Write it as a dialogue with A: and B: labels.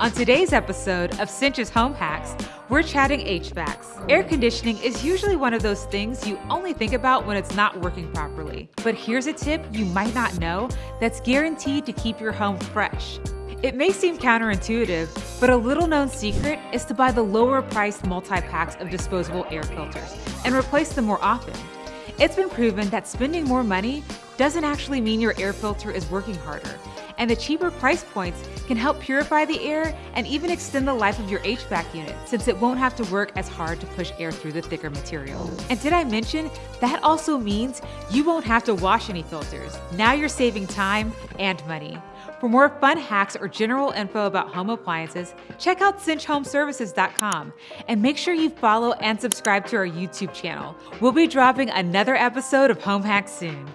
A: On today's episode of Cinch's Home Hacks, we're chatting HVACs. Air conditioning is usually one of those things you only think about when it's not working properly. But here's a tip you might not know that's guaranteed to keep your home fresh. It may seem counterintuitive, but a little known secret is to buy the lower priced multi packs of disposable air filters and replace them more often. It's been proven that spending more money doesn't actually mean your air filter is working harder and the cheaper price points can help purify the air and even extend the life of your HVAC unit since it won't have to work as hard to push air through the thicker material. And did I mention that also means you won't have to wash any filters. Now you're saving time and money. For more fun hacks or general info about home appliances, check out cinchhomeservices.com and make sure you follow and subscribe to our YouTube channel. We'll be dropping another episode of Home Hacks soon.